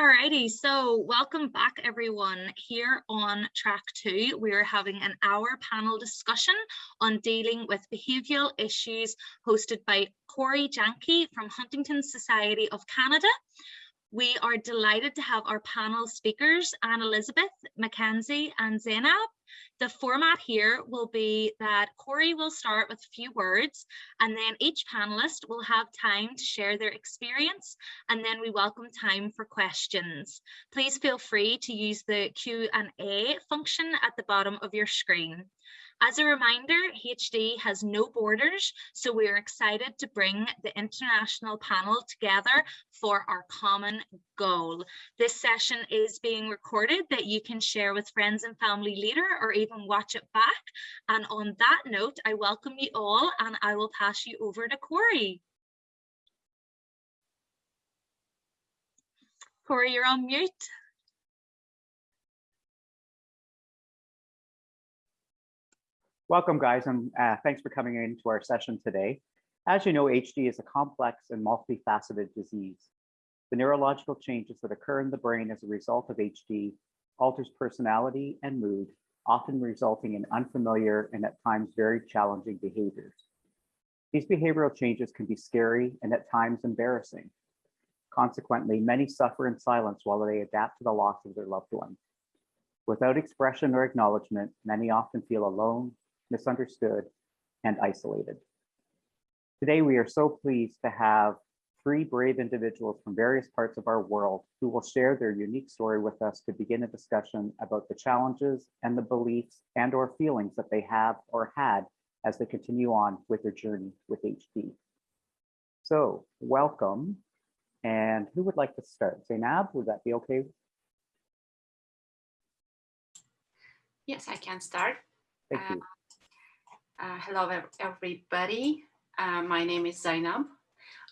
Alrighty, so welcome back everyone. Here on track two, we are having an hour panel discussion on dealing with behavioural issues hosted by Corey Janke from Huntington Society of Canada. We are delighted to have our panel speakers, Anne Elizabeth, Mackenzie and Zainab. The format here will be that Corey will start with a few words and then each panelist will have time to share their experience and then we welcome time for questions. Please feel free to use the Q&A function at the bottom of your screen. As a reminder, HD has no borders, so we are excited to bring the international panel together for our common goal. This session is being recorded that you can share with friends and family later or even watch it back. And on that note, I welcome you all and I will pass you over to Corey. Corey, you're on mute. Welcome guys and uh, thanks for coming into our session today. As you know, HD is a complex and multifaceted disease. The neurological changes that occur in the brain as a result of HD alters personality and mood, often resulting in unfamiliar and at times very challenging behaviors. These behavioral changes can be scary and at times embarrassing. Consequently, many suffer in silence while they adapt to the loss of their loved one. Without expression or acknowledgement, many often feel alone, misunderstood, and isolated. Today, we are so pleased to have three brave individuals from various parts of our world who will share their unique story with us to begin a discussion about the challenges and the beliefs and or feelings that they have or had as they continue on with their journey with HD. So welcome. And who would like to start? Zainab, would that be okay? Yes, I can start. Thank you. Uh, hello, everybody. Uh, my name is Zainab.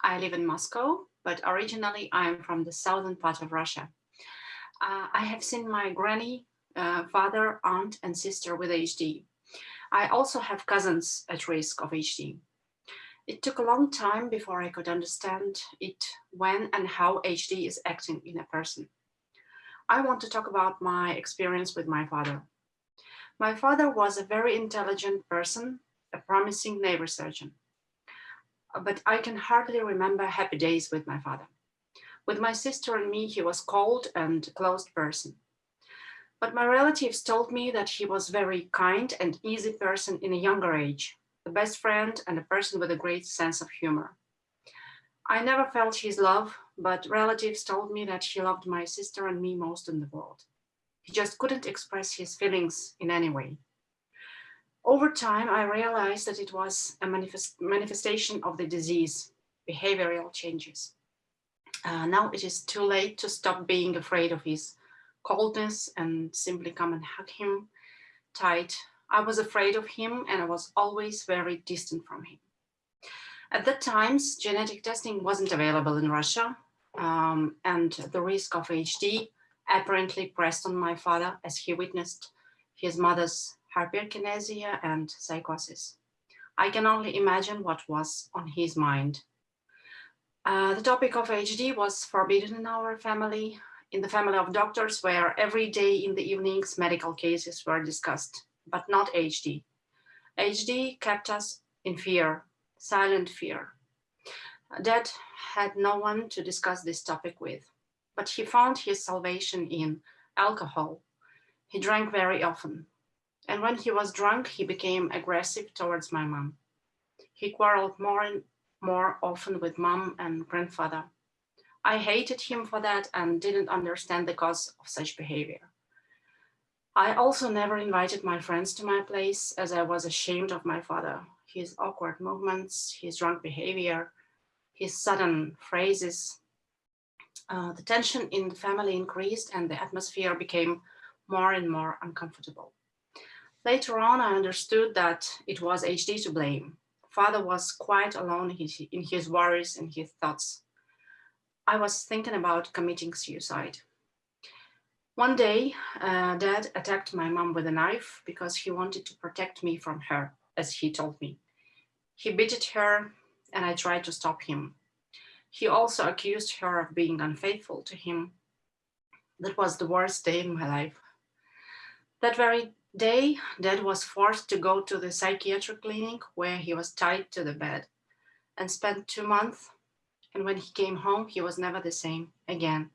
I live in Moscow, but originally I'm from the southern part of Russia. Uh, I have seen my granny, uh, father, aunt, and sister with HD. I also have cousins at risk of HD. It took a long time before I could understand it, when and how HD is acting in a person. I want to talk about my experience with my father. My father was a very intelligent person, a promising neurosurgeon. But I can hardly remember happy days with my father. With my sister and me, he was cold and closed person. But my relatives told me that he was very kind and easy person in a younger age, a best friend and a person with a great sense of humor. I never felt his love, but relatives told me that he loved my sister and me most in the world. He just couldn't express his feelings in any way. Over time, I realized that it was a manifest manifestation of the disease, behavioral changes. Uh, now it is too late to stop being afraid of his coldness and simply come and hug him tight. I was afraid of him and I was always very distant from him. At that times, genetic testing wasn't available in Russia um, and the risk of HD apparently pressed on my father as he witnessed his mother's hyperkinesia and psychosis. I can only imagine what was on his mind. Uh, the topic of HD was forbidden in our family, in the family of doctors, where every day in the evenings medical cases were discussed, but not HD. HD kept us in fear, silent fear. Dad had no one to discuss this topic with but he found his salvation in alcohol. He drank very often. And when he was drunk, he became aggressive towards my mom. He quarreled more and more often with mom and grandfather. I hated him for that and didn't understand the cause of such behavior. I also never invited my friends to my place as I was ashamed of my father, his awkward movements, his drunk behavior, his sudden phrases, uh, the tension in the family increased and the atmosphere became more and more uncomfortable. Later on, I understood that it was HD to blame. Father was quite alone in his worries and his thoughts. I was thinking about committing suicide. One day, uh, dad attacked my mom with a knife because he wanted to protect me from her, as he told me. He beat her and I tried to stop him. He also accused her of being unfaithful to him. That was the worst day in my life. That very day, Dad was forced to go to the psychiatric clinic where he was tied to the bed and spent two months. And when he came home, he was never the same again.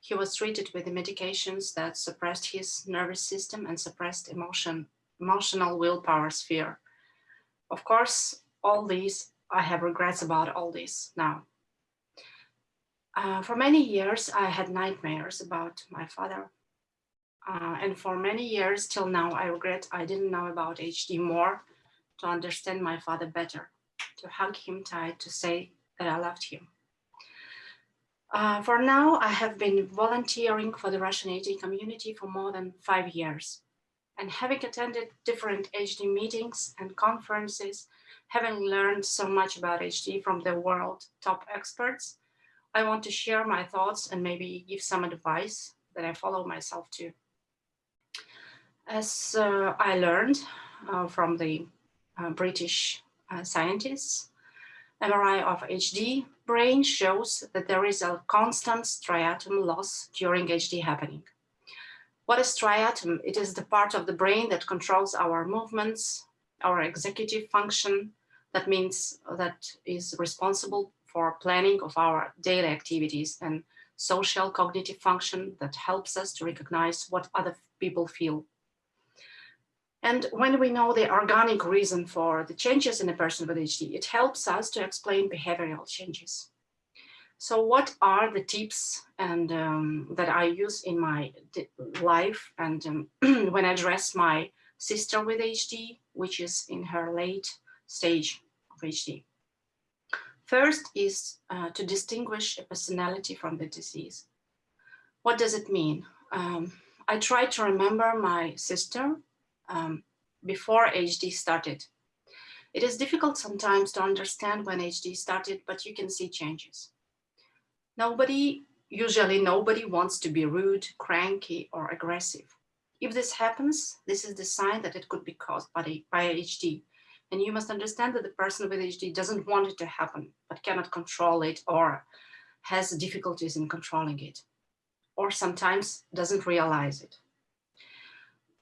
He was treated with the medications that suppressed his nervous system and suppressed emotion, emotional willpower sphere. Of course, all these, I have regrets about all this now. Uh, for many years, I had nightmares about my father. Uh, and for many years till now, I regret I didn't know about HD more to understand my father better, to hug him tight, to say that I loved him. Uh, for now, I have been volunteering for the Russian HD community for more than five years. And having attended different HD meetings and conferences, having learned so much about HD from the world top experts, I want to share my thoughts and maybe give some advice that I follow myself too. As uh, I learned uh, from the uh, British uh, scientists, MRI of HD brain shows that there is a constant striatum loss during HD happening. What is striatum? It is the part of the brain that controls our movements, our executive function. That means that is responsible for planning of our daily activities and social cognitive function that helps us to recognize what other people feel and when we know the organic reason for the changes in a person with HD, it helps us to explain behavioral changes. So what are the tips and um, that I use in my life and um, when I address my sister with HD, which is in her late stage of HD? First is uh, to distinguish a personality from the disease. What does it mean? Um, I try to remember my sister um, before HD started. It is difficult sometimes to understand when HD started, but you can see changes. Nobody, usually nobody wants to be rude, cranky, or aggressive. If this happens, this is the sign that it could be caused by, by HD. And you must understand that the person with HD doesn't want it to happen, but cannot control it or has difficulties in controlling it, or sometimes doesn't realize it.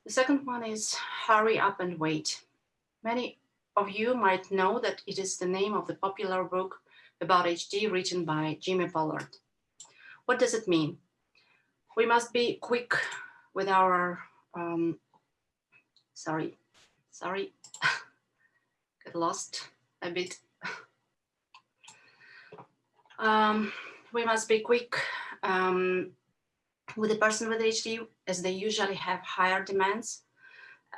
The second one is Hurry Up and Wait. Many of you might know that it is the name of the popular book about HD written by Jimmy Pollard. What does it mean? We must be quick with our, um, sorry, sorry, get lost a bit. um, we must be quick um, with a person with HD as they usually have higher demands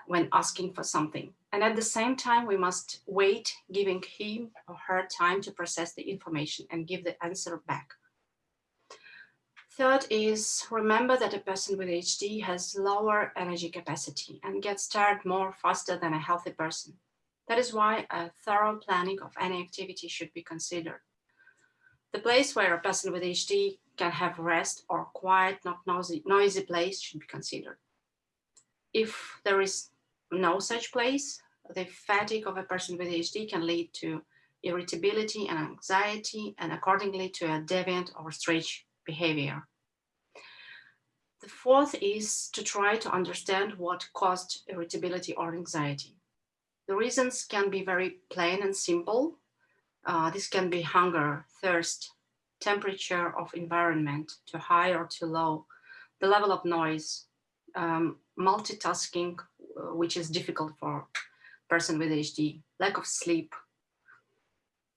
when asking for something. And at the same time, we must wait, giving him or her time to process the information and give the answer back. Third is remember that a person with HD has lower energy capacity and gets tired more faster than a healthy person. That is why a thorough planning of any activity should be considered. The place where a person with HD can have rest or quiet, not noisy, noisy place should be considered. If there is no such place, the fatigue of a person with HD can lead to irritability and anxiety and accordingly to a deviant or strange behavior. The fourth is to try to understand what caused irritability or anxiety. The reasons can be very plain and simple. Uh, this can be hunger, thirst, temperature of environment, to high or to low, the level of noise, um, multitasking, uh, which is difficult for person with HD, lack of sleep.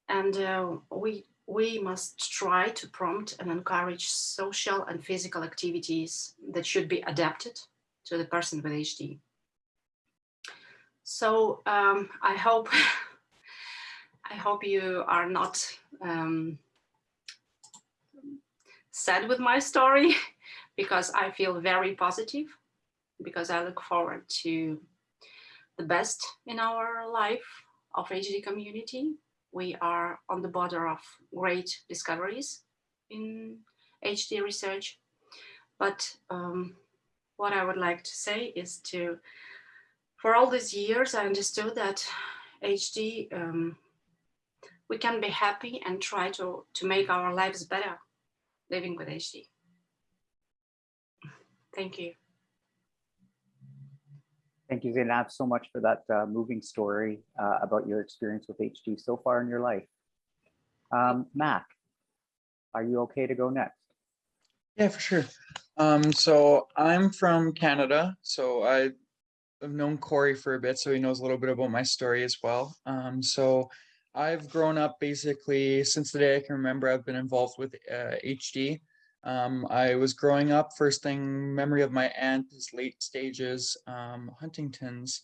And uh, we, we must try to prompt and encourage social and physical activities that should be adapted to the person with HD. So um, I hope I hope you are not um, sad with my story because I feel very positive because I look forward to the best in our life of HD community. We are on the border of great discoveries in HD research. But um, what I would like to say is to, for all these years, I understood that HD, um, we can be happy and try to, to make our lives better living with HD. Thank you. Thank you, Zainab, so much for that uh, moving story uh, about your experience with HD so far in your life. Um, Mac, are you okay to go next? Yeah, for sure. Um, so I'm from Canada, so I have known Corey for a bit, so he knows a little bit about my story as well. Um, so I've grown up basically since the day I can remember. I've been involved with uh, HD. Um, I was growing up. First thing memory of my aunt is late stages um, Huntington's.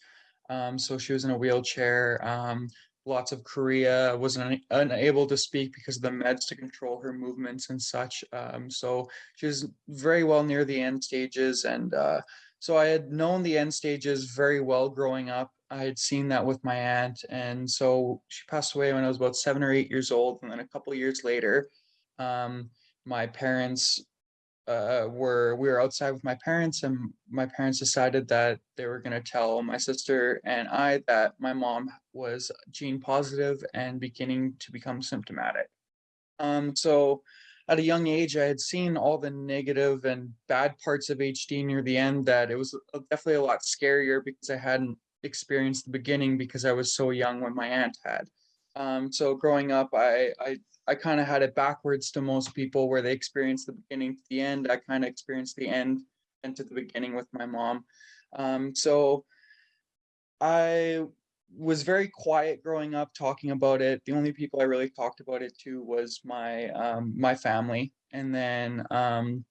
Um, so she was in a wheelchair. Um, lots of chorea, Was un- unable to speak because of the meds to control her movements and such. Um, so she was very well near the end stages, and uh, so I had known the end stages very well growing up. I had seen that with my aunt, and so she passed away when I was about seven or eight years old, and then a couple years later. Um, my parents uh, were we were outside with my parents and my parents decided that they were going to tell my sister and I that my mom was gene positive and beginning to become symptomatic. Um, so at a young age, I had seen all the negative and bad parts of HD near the end that it was definitely a lot scarier because I hadn't experienced the beginning because I was so young when my aunt had. Um, so growing up, I, I I kind of had it backwards to most people where they experience the beginning to the end. I kind of experienced the end and to the beginning with my mom. Um, so I was very quiet growing up talking about it. The only people I really talked about it to was my um, my family. And then um,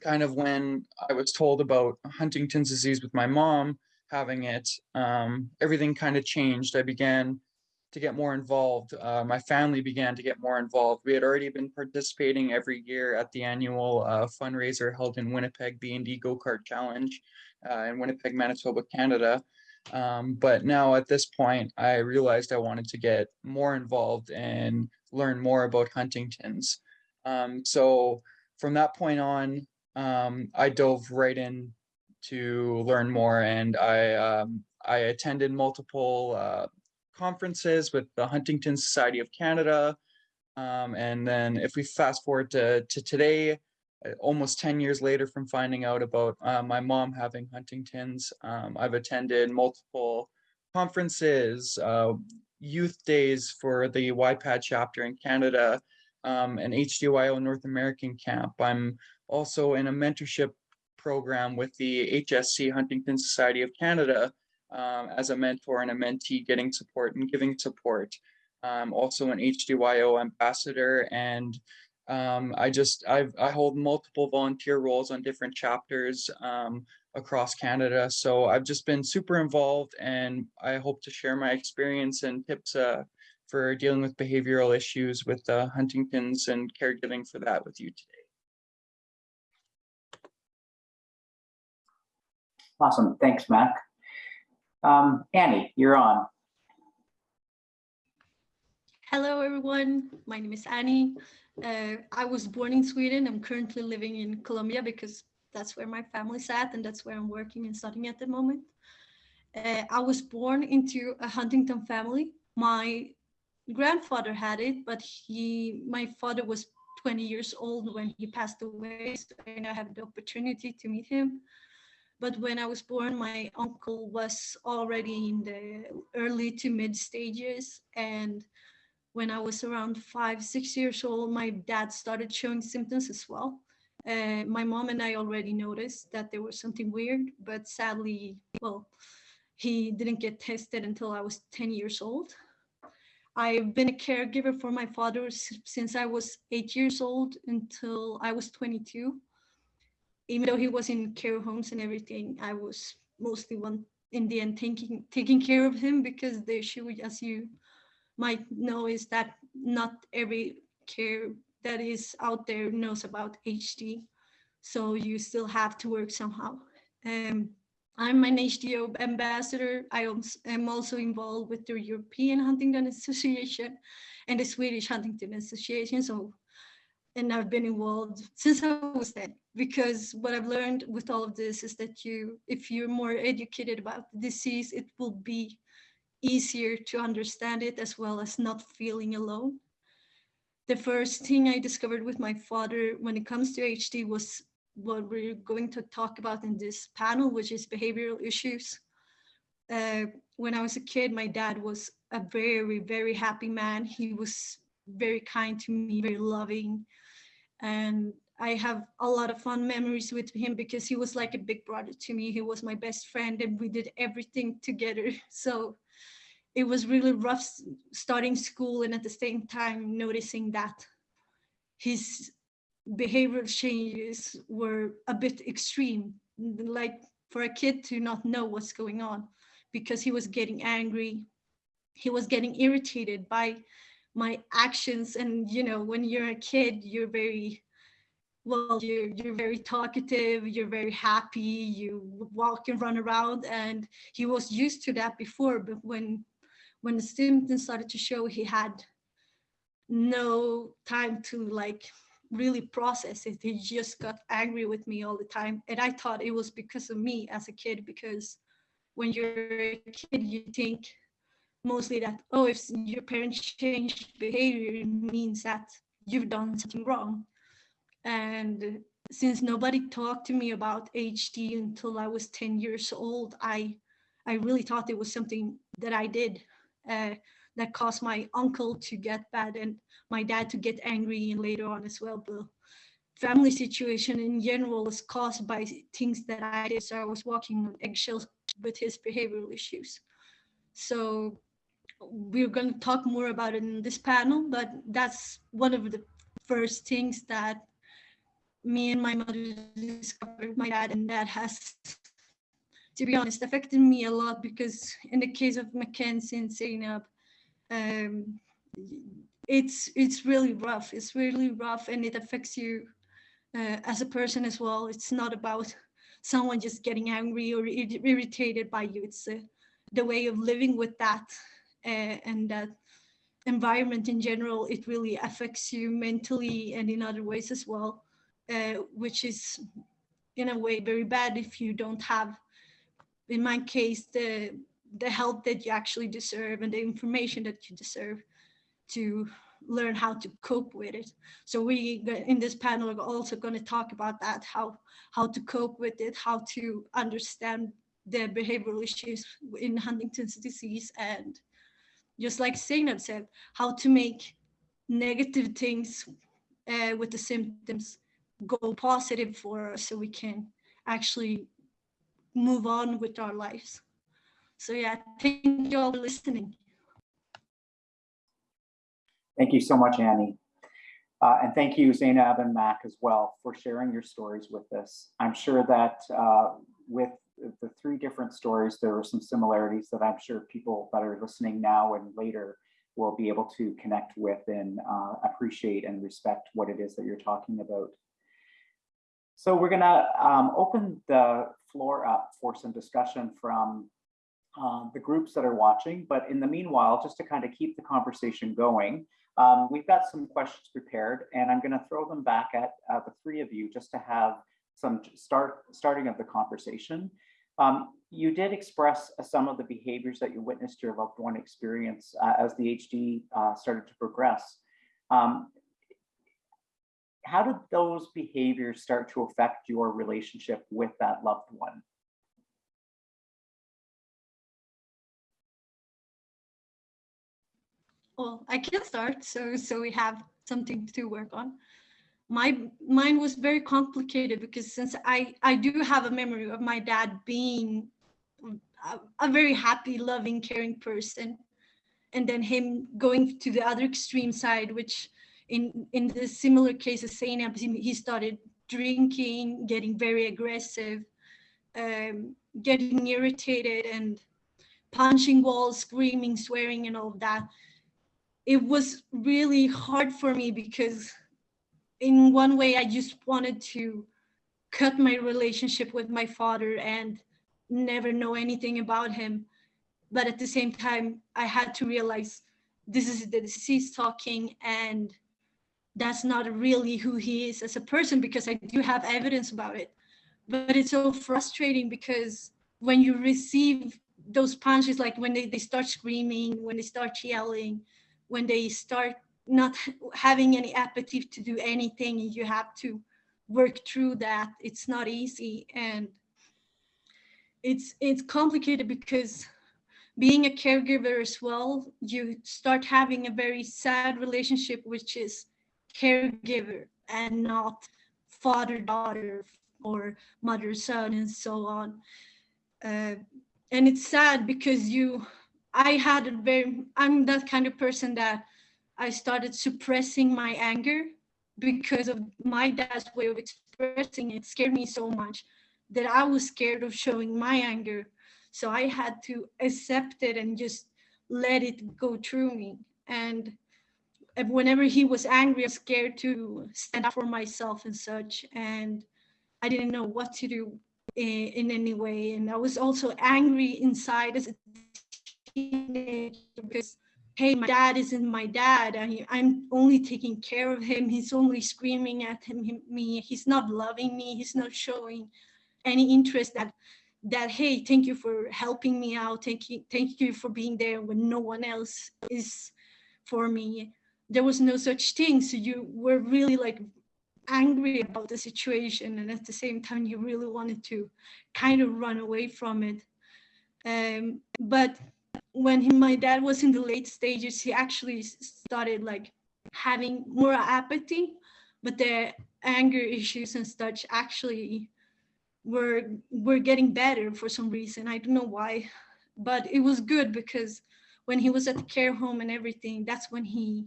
kind of when I was told about Huntington's disease with my mom having it, um, everything kind of changed. I began to get more involved. Uh, my family began to get more involved. We had already been participating every year at the annual uh, fundraiser held in Winnipeg, B&D Go-Kart Challenge uh, in Winnipeg, Manitoba, Canada. Um, but now at this point, I realized I wanted to get more involved and learn more about Huntington's. Um, so from that point on, um, I dove right in to learn more and I, um, I attended multiple uh, conferences with the Huntington Society of Canada. Um, and then if we fast forward to, to today, uh, almost 10 years later from finding out about uh, my mom having Huntington's, um, I've attended multiple conferences, uh, youth days for the YPAD chapter in Canada, um, an HDYO North American camp. I'm also in a mentorship program with the HSC Huntington Society of Canada, um, as a mentor and a mentee getting support and giving support. Um, also an HDYO ambassador and um, I just I've, I hold multiple volunteer roles on different chapters um, across Canada. So I've just been super involved and I hope to share my experience and tips uh, for dealing with behavioral issues with uh, Huntington's and caregiving for that with you today. Awesome. Thanks, Mac. Um, Annie, you're on. Hello, everyone. My name is Annie. Uh, I was born in Sweden. I'm currently living in Colombia because that's where my family's at and that's where I'm working and studying at the moment. Uh, I was born into a Huntington family. My grandfather had it, but he, my father was 20 years old when he passed away, so I now have the opportunity to meet him. But when I was born, my uncle was already in the early to mid stages. And when I was around five, six years old, my dad started showing symptoms as well. Uh, my mom and I already noticed that there was something weird, but sadly, well, he didn't get tested until I was 10 years old. I've been a caregiver for my father since I was eight years old until I was 22 even though he was in care homes and everything, I was mostly one in the end taking taking care of him because the issue, as you might know, is that not every care that is out there knows about HD. So you still have to work somehow. Um, I'm an HDYO ambassador. I am also involved with the European Huntington Association and the Swedish Huntington Association. So and I've been involved since I was 10 because what I've learned with all of this is that you, if you're more educated about the disease, it will be easier to understand it as well as not feeling alone. The first thing I discovered with my father when it comes to HD was what we're going to talk about in this panel, which is behavioral issues. Uh, when I was a kid, my dad was a very, very happy man. He was very kind to me, very loving. And I have a lot of fun memories with him because he was like a big brother to me. He was my best friend and we did everything together. So it was really rough starting school and at the same time noticing that his behavioral changes were a bit extreme, like for a kid to not know what's going on because he was getting angry. He was getting irritated by my actions. And, you know, when you're a kid, you're very, well, you're, you're very talkative, you're very happy, you walk and run around. And he was used to that before, but when, when the symptoms started to show, he had no time to like really process it. He just got angry with me all the time. And I thought it was because of me as a kid, because when you're a kid, you think mostly that, oh, if your parents change behavior, it means that you've done something wrong. And since nobody talked to me about HD until I was 10 years old, I, I really thought it was something that I did. Uh, that caused my uncle to get bad and my dad to get angry and later on as well. But family situation in general is caused by things that I did. So I was walking on eggshells with his behavioral issues. So we're going to talk more about it in this panel, but that's one of the first things that me and my mother discovered, my dad, and that has, to be honest, affected me a lot because in the case of Mackenzie and Zainab, um, it's it's really rough. It's really rough, and it affects you uh, as a person as well. It's not about someone just getting angry or ir irritated by you. It's uh, the way of living with that and that environment in general. It really affects you mentally and in other ways as well, uh, which is in a way very bad if you don't have, in my case, the the help that you actually deserve and the information that you deserve to learn how to cope with it. So we in this panel are also going to talk about that, how how to cope with it, how to understand the behavioral issues in Huntington's disease and just like Zainab said, how to make negative things uh, with the symptoms go positive for us so we can actually move on with our lives. So yeah, thank you all for listening. Thank you so much, Annie. Uh, and thank you, Zainab and Mac as well for sharing your stories with us. I'm sure that uh, with the three different stories, there are some similarities that I'm sure people that are listening now and later will be able to connect with and uh, appreciate and respect what it is that you're talking about. So we're gonna um, open the floor up for some discussion from um, the groups that are watching. But in the meanwhile, just to kind of keep the conversation going, um, we've got some questions prepared and I'm gonna throw them back at uh, the three of you just to have some start starting of the conversation. Um, you did express uh, some of the behaviors that you witnessed your loved one experience uh, as the HD uh, started to progress. Um, how did those behaviors start to affect your relationship with that loved one? well, I can start. So, so we have something to work on. My mine was very complicated because since I I do have a memory of my dad being a, a very happy, loving, caring person, and then him going to the other extreme side, which in in the similar case of Zainab, he started drinking, getting very aggressive, um, getting irritated, and punching walls, screaming, swearing, and all of that. It was really hard for me because in one way I just wanted to cut my relationship with my father and never know anything about him. But at the same time, I had to realize this is the deceased talking and that's not really who he is as a person because I do have evidence about it. But it's so frustrating because when you receive those punches, like when they, they start screaming, when they start yelling, when they start not having any appetite to do anything you have to work through that. It's not easy and it's it's complicated because being a caregiver as well, you start having a very sad relationship, which is caregiver and not father daughter or mother son and so on. Uh, and it's sad because you, I had a very, I'm that kind of person that I started suppressing my anger because of my dad's way of expressing it scared me so much that I was scared of showing my anger. So I had to accept it and just let it go through me. And whenever he was angry, I was scared to stand up for myself and such. And I didn't know what to do in, in any way. And I was also angry inside as a teenager because hey, my dad isn't my dad. I, I'm only taking care of him. He's only screaming at him, him, me. He's not loving me. He's not showing any interest that that hey thank you for helping me out thank you thank you for being there when no one else is for me there was no such thing so you were really like angry about the situation and at the same time you really wanted to kind of run away from it um, but when he, my dad was in the late stages he actually started like having more apathy but the anger issues and such actually were were getting better for some reason. I don't know why, but it was good because when he was at the care home and everything, that's when he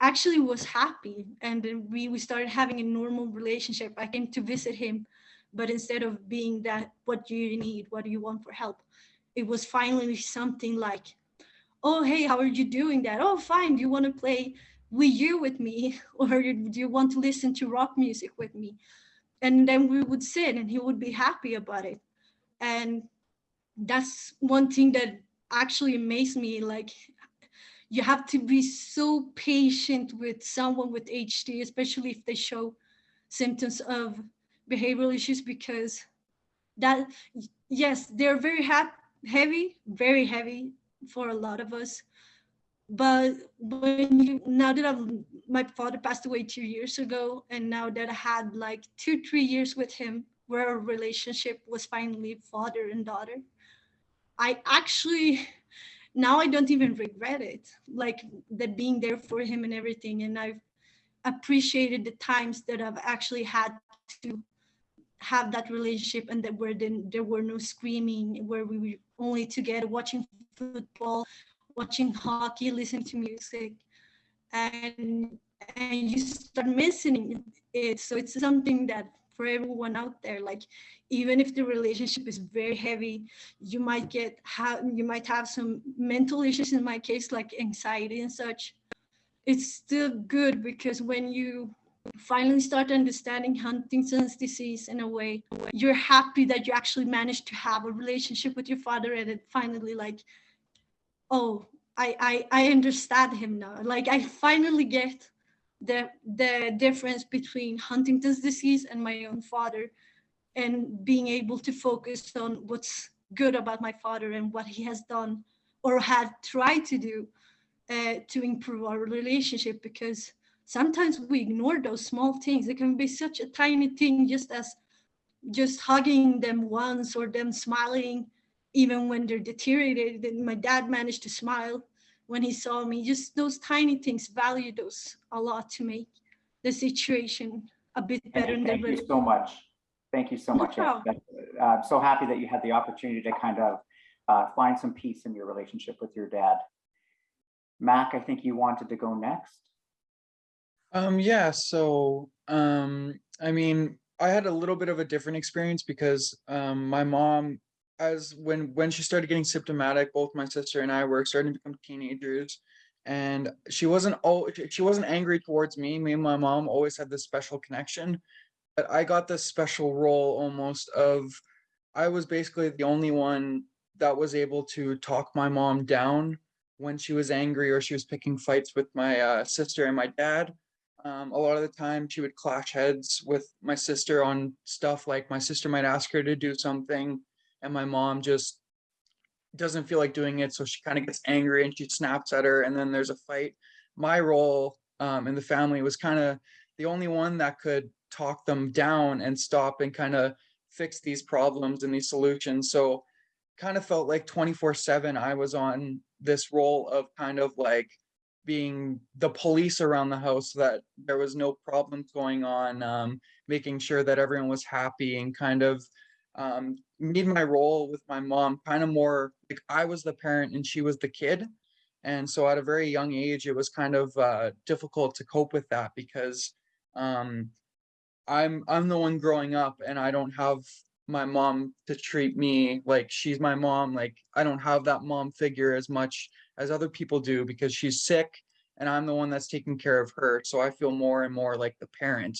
actually was happy and we we started having a normal relationship. I came to visit him, but instead of being that, what do you need? What do you want for help? It was finally something like, oh hey, how are you doing that? Oh fine. Do you want to play Wii U with me, or do you want to listen to rock music with me? and then we would sit and he would be happy about it and that's one thing that actually amazed me like you have to be so patient with someone with HD, especially if they show symptoms of behavioral issues, because that, yes, they're very heavy, very heavy for a lot of us. But when you now that I've, my father passed away two years ago and now that i had like two three years with him where our relationship was finally father and daughter i actually now i don't even regret it like that being there for him and everything. And i've appreciated the times that i've actually had to have that relationship and that where then there were no screaming where we only together watching football watching hockey, listening to music, and and you start missing it. So it's something that for everyone out there, like even if the relationship is very heavy, you might get have you might have some mental issues. In my case, like anxiety and such. It's still good because when you finally start understanding Huntington's disease in a way, you're happy that you actually managed to have a relationship with your father and it finally like oh, I, I, I understand him now. Like I finally get the, the difference between Huntington's disease and my own father and being able to focus on what's good about my father and what he has done or had tried to do uh, to improve our relationship because sometimes we ignore those small things. It can be such a tiny thing just as just hugging them once or them smiling even when they're deteriorated. And my dad managed to smile when he saw me. Just those tiny things, value those a lot to make the situation a bit better. And thank you so much. Thank you so much. Uh, I'm so happy that you had the opportunity to kind of uh, find some peace in your relationship with your dad. Mac, I think you wanted to go next. Um, yeah, so um, I mean, I had a little bit of a different experience because um, my mom as when when she started getting symptomatic, both my sister and I were starting to become teenagers, and she wasn't oh she wasn't angry towards me. Me and my mom always had this special connection, but I got this special role almost of I was basically the only one that was able to talk my mom down when she was angry or she was picking fights with my uh, sister and my dad. Um, a lot of the time she would clash heads with my sister on stuff like my sister might ask her to do something and my mom just doesn't feel like doing it so she kind of gets angry and she snaps at her and then there's a fight my role um, in the family was kind of the only one that could talk them down and stop and kind of fix these problems and these solutions. So kind of felt like 24 7 I was on this role of kind of like being the police around the house so that there was no problems going on, um, making sure that everyone was happy and kind of um, made my role with my mom kind of more like I was the parent and she was the kid. And so at a very young age, it was kind of uh, difficult to cope with that because um, I'm I'm the one growing up and I don't have my mom to treat me like she's my mom. Like I don't have that mom figure as much as other people do because she's sick and I'm the one that's taking care of her. So I feel more and more like the parent.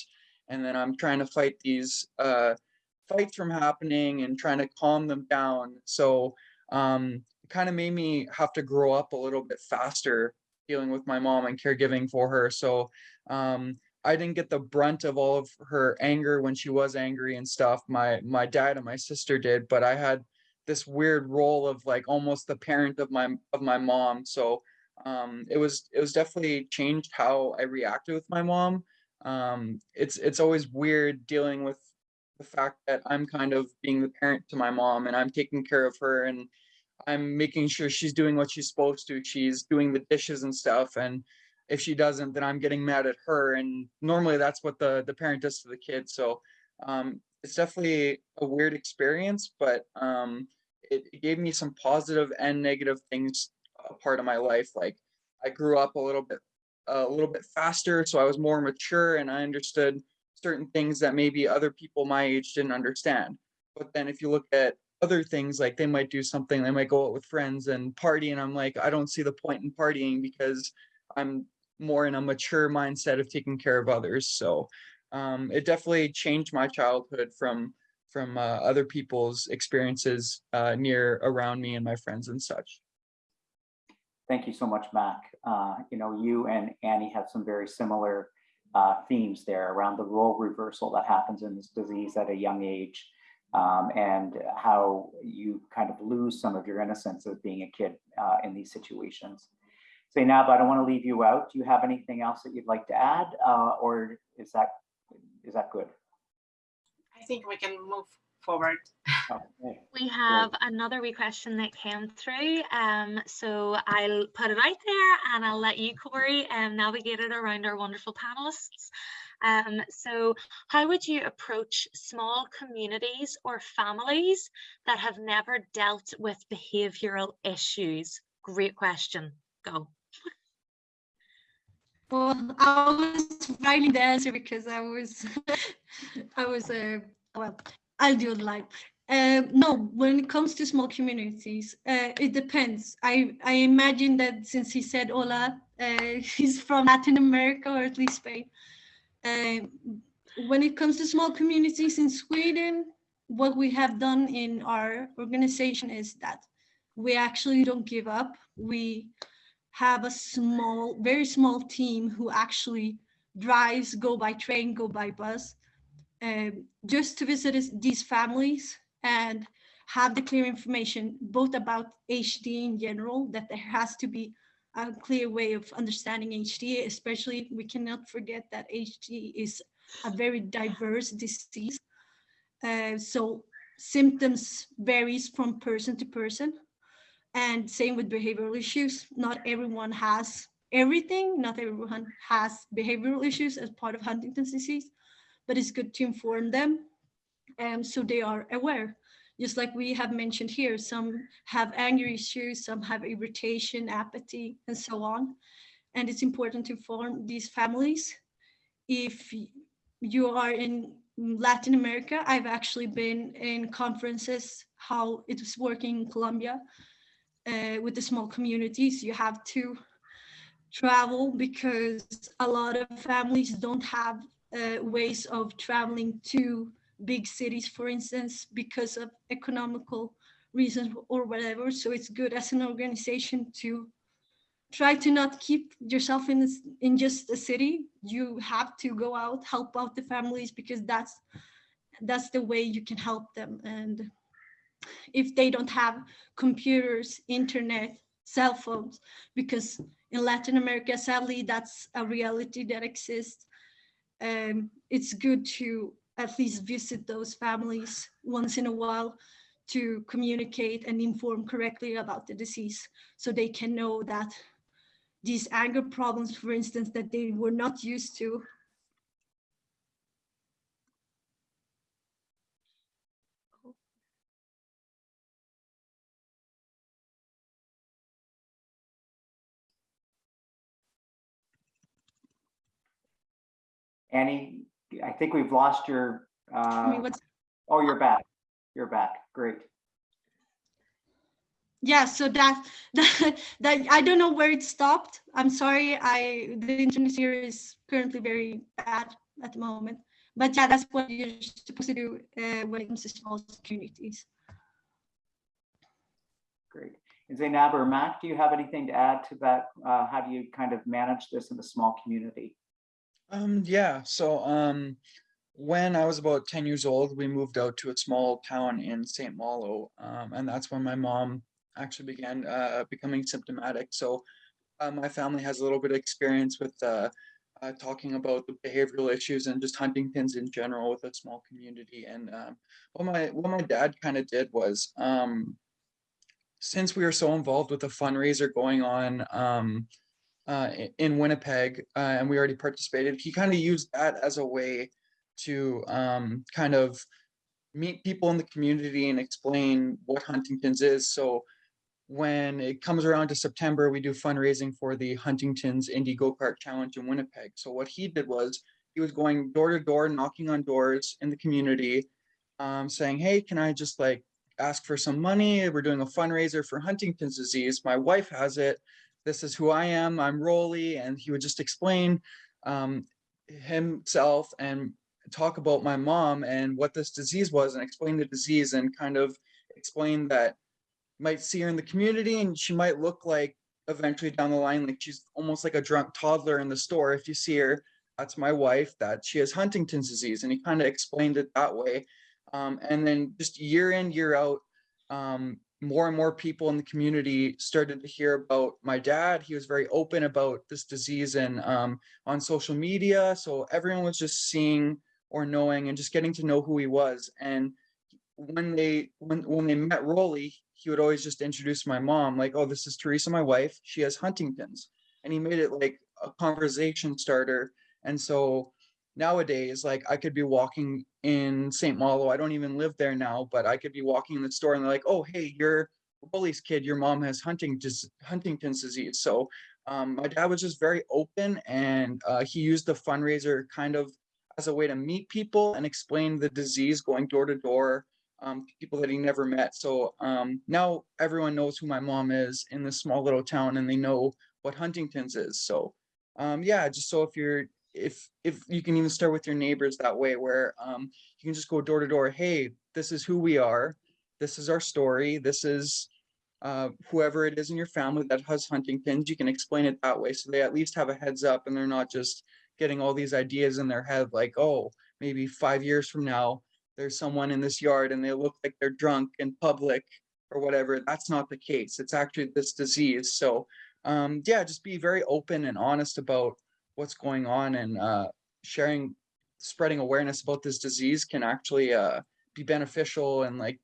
And then I'm trying to fight these uh, fights from happening and trying to calm them down. So um, it kind of made me have to grow up a little bit faster dealing with my mom and caregiving for her. So um, I didn't get the brunt of all of her anger when she was angry and stuff. My my dad and my sister did, but I had this weird role of like almost the parent of my of my mom. So um, it was it was definitely changed how I reacted with my mom. Um, it's it's always weird dealing with the fact that I'm kind of being the parent to my mom and I'm taking care of her and I'm making sure she's doing what she's supposed to. She's doing the dishes and stuff. And if she doesn't, then I'm getting mad at her. And normally that's what the, the parent does to the kid. So um, it's definitely a weird experience, but um, it, gave me some positive and negative things a part of my life. Like I grew up a little bit, a little bit faster. So I was more mature and I understood certain things that maybe other people my age didn't understand. But then if you look at other things, like they might do something, they might go out with friends and party, and I'm like, I don't see the point in partying because I'm more in a mature mindset of taking care of others. So um, it definitely changed my childhood from from uh, other people's experiences uh, near around me and my friends and such. Thank you so much, Mac. Uh, you know, you and Annie have some very similar uh, themes there around the role reversal that happens in this disease at a young age um, and how you kind of lose some of your innocence of being a kid uh, in these situations. Zainab, I don't want to leave you out. Do you have anything else that you'd like to add uh, or is that is that good? I think we can move forward. Okay. We have another wee question that came through. Um, so I'll put it out there and I'll let you, Corey, um, navigate it around our wonderful panelists. Um, so how would you approach small communities or families that have never dealt with behavioural issues? Great question. Go. Well, I was writing the answer because I was, I was, uh, well, I'll do it live. Uh, no, when it comes to small communities, uh, it depends. I, I imagine that since he said hola, uh, he's from Latin America or at least Spain. Uh, when it comes to small communities in Sweden, what we have done in our organization is that we actually don't give up. We have a small, very small team who actually drives, go by train, go by bus, um, just to visit these families and have the clear information both about HD in general, that there has to be a clear way of understanding HD, especially we cannot forget that HD is a very diverse disease. Uh, so symptoms varies from person to person. And same with behavioral issues. Not everyone has everything. Not everyone has behavioral issues as part of Huntington's disease, but it's good to inform them um, so they are aware. Just like we have mentioned here, some have anger issues, some have irritation, apathy, and so on. And it's important to inform these families. If you are in Latin America, I've actually been in conferences, how it was working in Colombia uh, with the small communities. You have to travel because a lot of families don't have uh, ways of traveling to big cities, for instance, because of economical reasons or whatever. So it's good as an organization to try to not keep yourself in this, in just a city. You have to go out, help out the families because that's that's the way you can help them. And if they don't have computers, internet, cell phones, because in Latin America, sadly, that's a reality that exists um, it's good to at least visit those families once in a while to communicate and inform correctly about the disease so they can know that these anger problems, for instance, that they were not used to Annie, I think we've lost your, I mean, uh, what's oh, you're back. You're back. Great. yeah so that, that that i don't know where it stopped i'm sorry i the internet here is currently very bad at the moment but yeah that's what you're supposed to do uh, when it comes to small communities Great. And Zainab or Mac, do you have anything to add to that? Uh, how do you kind of manage this in a small community? Um, yeah, so um, when I was about 10 years old, we moved out to a small town in St. Malo. Um, and that's when my mom actually began uh, becoming symptomatic. So uh, my family has a little bit of experience with uh, uh, talking about the behavioral issues and just hunting Huntington's in general with a small community. And um, what my what my dad kind of did was, um, since we were so involved with the fundraiser going on um, uh, in Winnipeg, uh, and we already participated, he kind of used that as a way to um, kind of meet people in the community and explain what Huntington's is. So when it comes around to September, we do fundraising for the Huntington's Indie Go Kart Challenge in Winnipeg. So what he did was he was going door to door, knocking on doors in the community, um, saying, "Hey, can I just like ask for some money? We're doing a fundraiser for Huntington's disease. My wife has it. This is who I am. I'm Rolly," and he would just explain um, himself and talk about my mom and what this disease was and explain the disease and kind of explain that might see her in the community and she might look like eventually down the line like she's almost like a drunk toddler in the store if you see her that's my wife that she has huntington's disease and he kind of explained it that way um, and then just year in year out um, more and more people in the community started to hear about my dad he was very open about this disease and um, on social media so everyone was just seeing or knowing and just getting to know who he was and when they when when they met Rolly, he would always just introduce my mom, like, "Oh, this is Teresa, my wife. She has Huntington's," and he made it like a conversation starter. And so nowadays, like, I could be walking in St. Malo. I don't even live there now, but I could be walking in the store, and they're like, "Oh, hey, you're Rolly's kid. Your mom has Huntington's Huntington's disease." So um, my dad was just very open, and uh, he used the fundraiser kind of as a way to meet people and explain the disease, going door to door um, people that he never met. So um, now everyone knows who my mom is in this small little town and they know what Huntington's is. So um, yeah, just so if you're, if, if you can even start with your neighbors that way where um, you can just go door to door, hey, this is who we are. This is our story. This is uh, whoever it is in your family that has Huntington's, you can explain it that way. So they at least have a heads up and they're not just getting all these ideas in their head like, oh, maybe five years from now, there's someone in this yard and they look like they're drunk in public or whatever. That's not the case. It's actually this disease. So um, yeah, just be very open and honest about what's going on and uh, sharing, spreading awareness about this disease can actually uh, be beneficial and like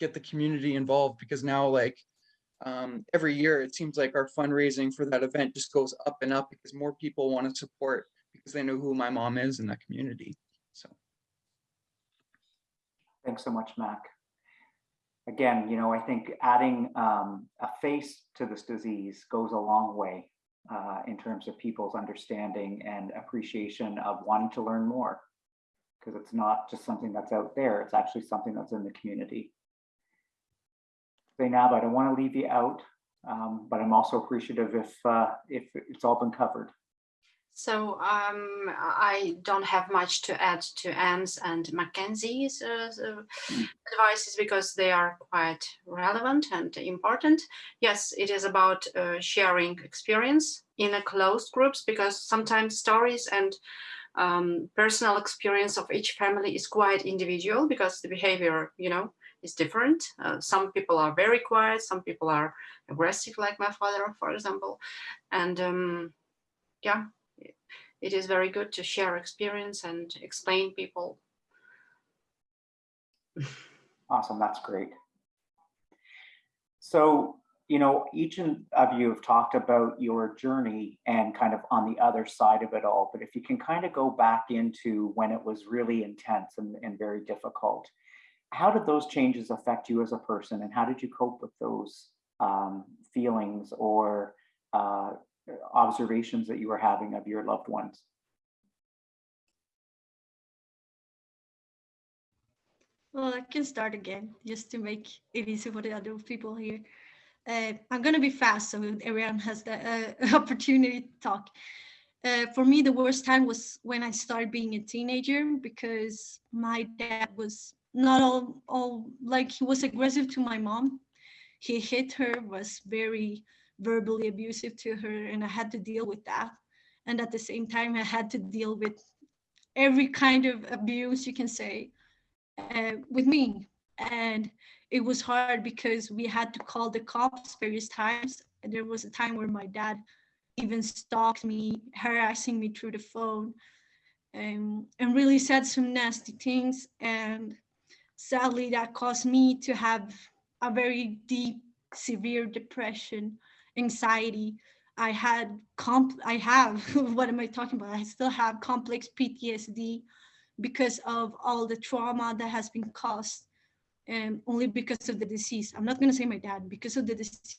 get the community involved because now like um, every year it seems like our fundraising for that event just goes up and up because more people want to support because they know who my mom is in that community. So. Thanks so much, Mac. Again, you know, I think adding um, a face to this disease goes a long way uh, in terms of people's understanding and appreciation of wanting to learn more. Because it's not just something that's out there, it's actually something that's in the community. Zainab, I don't want to leave you out, um, but I'm also appreciative if uh, if it's all been covered. So um, I don't have much to add to Anne's and Mackenzie's uh, uh, advices because they are quite relevant and important. Yes, it is about uh, sharing experience in a closed groups because sometimes stories and um, personal experience of each family is quite individual because the behavior, you know, is different. Uh, some people are very quiet, some people are aggressive, like my father, for example. And um, yeah, it is very good to share experience and explain people. Awesome, that's great. So, you know, each of you have talked about your journey and kind of on the other side of it all, but if you can kind of go back into when it was really intense and, and very difficult, how did those changes affect you as a person and how did you cope with those um, feelings or uh, observations that you were having of your loved ones? Well, I can start again just to make it easy for the other people here. Uh, I'm going to be fast so everyone has the uh, opportunity to talk. Uh, for me, the worst time was when I started being a teenager because my dad was not all, all like he was aggressive to my mom. He hit her, was very verbally abusive to her, and I had to deal with that. And at the same time, I had to deal with every kind of abuse you can say uh, with me. And it was hard because we had to call the cops various times. And there was a time where my dad even stalked me, harassing me through the phone, um, and really said some nasty things. And sadly, that caused me to have a very deep, severe depression, anxiety. I had comp, I have, what am I talking about? I still have complex PTSD because of all the trauma that has been caused um, only because of the disease. I'm not going to say my dad, because of the disease.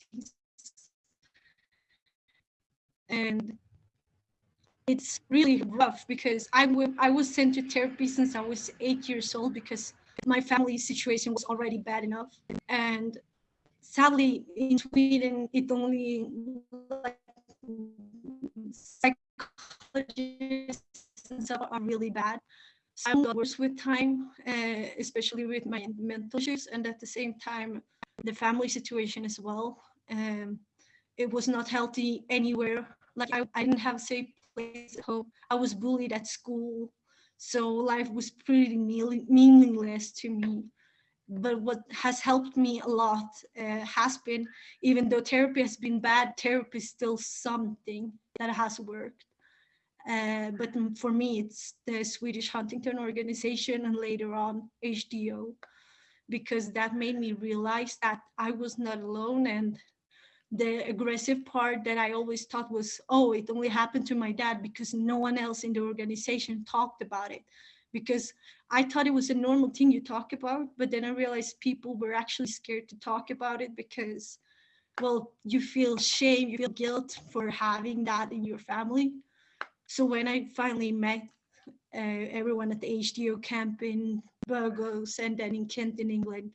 And it's really rough because I, I was sent to therapy since I was eight years old because my family situation was already bad enough. And sadly, in Sweden, it only like psychologists and stuff are really bad. I got worse with time, uh, especially with my mental issues, and at the same time, the family situation as well. Um, it was not healthy anywhere. Like I, I didn't have a safe place at home. I was bullied at school, so life was pretty meaningless to me. But what has helped me a lot uh, has been, even though therapy has been bad, therapy is still something that has worked. Uh, but for me, it's the Swedish Huntington organization and later on HDO, because that made me realize that I was not alone. And the aggressive part that I always thought was, oh, it only happened to my dad because no one else in the organization talked about it. Because I thought it was a normal thing you talk about, but then I realized people were actually scared to talk about it because, well, you feel shame, you feel guilt for having that in your family. So when I finally met uh, everyone at the HDO camp in Burgos and then in Kent in England,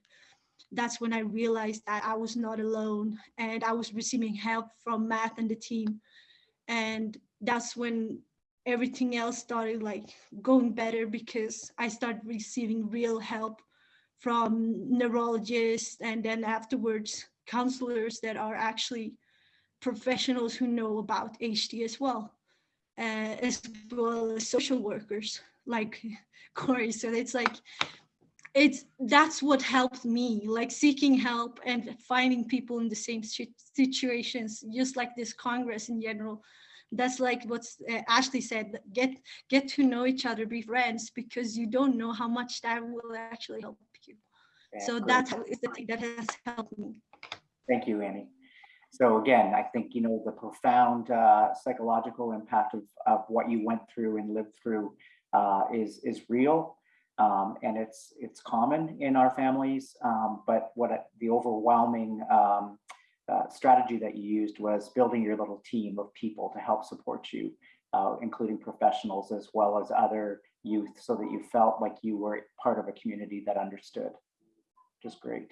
that's when I realized that I was not alone and I was receiving help from Matt and the team. And that's when everything else started like going better because I started receiving real help from neurologists and then afterwards counselors that are actually professionals who know about HD as well uh, as well as social workers like Corey. So it's like, it's that's what helped me, like seeking help and finding people in the same situations, just like this Congress in general. That's like what uh, Ashley said, get get to know each other, be friends, because you don't know how much that will actually help you. So great. that is the thing that has helped me. Thank you, Annie. So again, I think, you know, the profound uh, psychological impact of, of what you went through and lived through uh, is, is real. Um, and it's, it's common in our families. Um, but what the overwhelming um, uh, strategy that you used was building your little team of people to help support you, uh, including professionals as well as other youth so that you felt like you were part of a community that understood. Just great.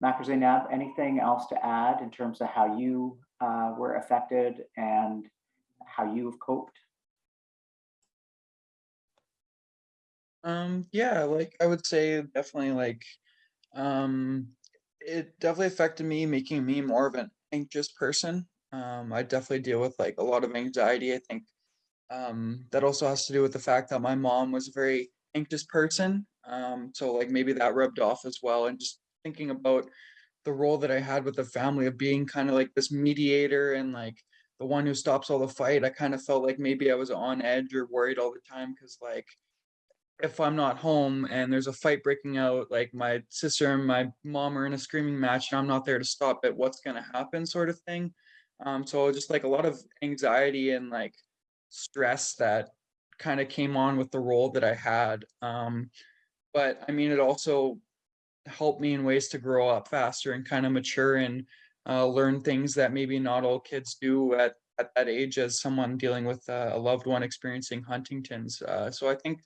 Maker Zainab, anything else to add in terms of how you uh, were affected and how you've coped? Um, yeah, like I would say definitely like um, it definitely affected me, making me more of an anxious person. Um, I definitely deal with like a lot of anxiety. I think um, that also has to do with the fact that my mom was a very anxious person. Um, so like maybe that rubbed off as well and just thinking about the role that I had with the family of being kind of like this mediator and like the one who stops all the fight, I kind of felt like maybe I was on edge or worried all the time because like if I'm not home and there's a fight breaking out, like my sister and my mom are in a screaming match and I'm not there to stop it, what's gonna happen sort of thing. Um, so just like a lot of anxiety and like stress that kind of came on with the role that I had. Um, but I mean, it also helped me in ways to grow up faster and kind of mature and uh, learn things that maybe not all kids do at, at that age as someone dealing with uh, a loved one experiencing Huntington's. Uh, so I think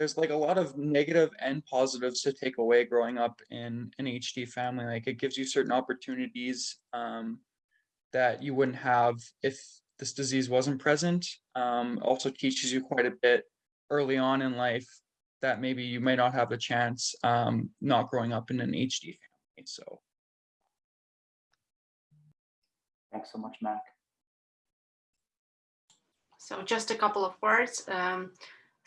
there's like a lot of negative and positives to take away growing up in an HD family. Like it gives you certain opportunities um, that you wouldn't have if this disease wasn't present. Um, also teaches you quite a bit early on in life that maybe you may not have a chance um, not growing up in an HD family. So Thanks so much, Mac. So just a couple of words. Um,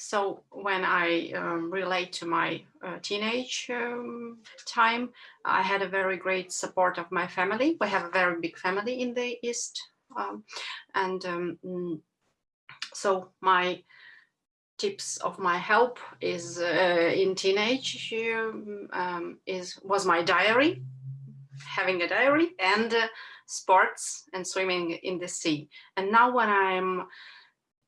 so when I um, relate to my uh, teenage um, time, I had a very great support of my family. We have a very big family in the East. Um, and um, mm, so my tips of my help is uh, in teenage um, um, is was my diary, having a diary and uh, sports and swimming in the sea. And now when I'm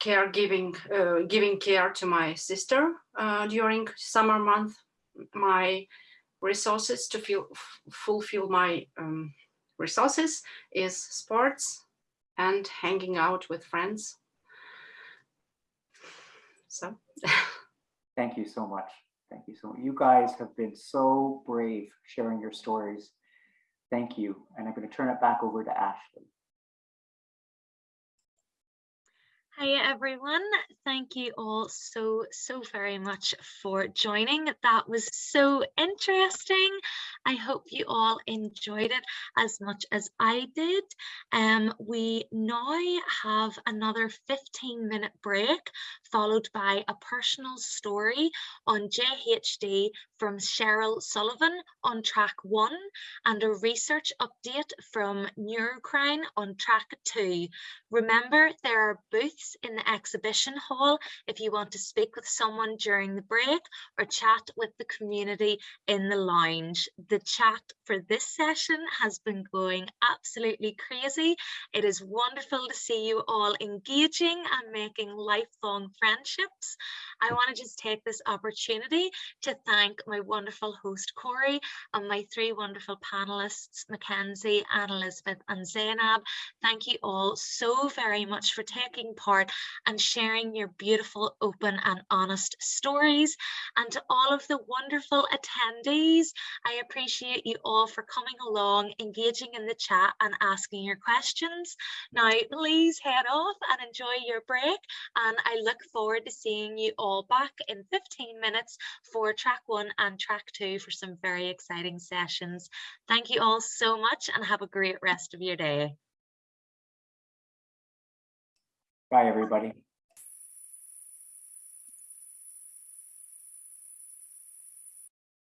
caregiving, uh, giving care to my sister uh, during summer month, my resources to feel, fulfill my um, resources is sports and hanging out with friends. So. Thank you so much. Thank you so much. You guys have been so brave sharing your stories. Thank you. And I'm going to turn it back over to Ashley. Hi everyone. Thank you all so, so very much for joining. That was so interesting. I hope you all enjoyed it as much as I did. Um, we now have another 15 minute break followed by a personal story on JHD from Cheryl Sullivan on track one and a research update from Neurocrine on track two. Remember, there are booths in the exhibition hall if you want to speak with someone during the break or chat with the community in the lounge. The chat for this session has been going absolutely crazy. It is wonderful to see you all engaging and making lifelong friendships. I want to just take this opportunity to thank my wonderful host Corey and my three wonderful panelists, Mackenzie, Anne Elizabeth and Zainab. Thank you all so very much for taking part and sharing your beautiful, open and honest stories. And to all of the wonderful attendees, I appreciate you all for coming along, engaging in the chat and asking your questions. Now, please head off and enjoy your break. And I look forward to seeing you all back in 15 minutes for track one and track two for some very exciting sessions. Thank you all so much and have a great rest of your day. Bye, everybody.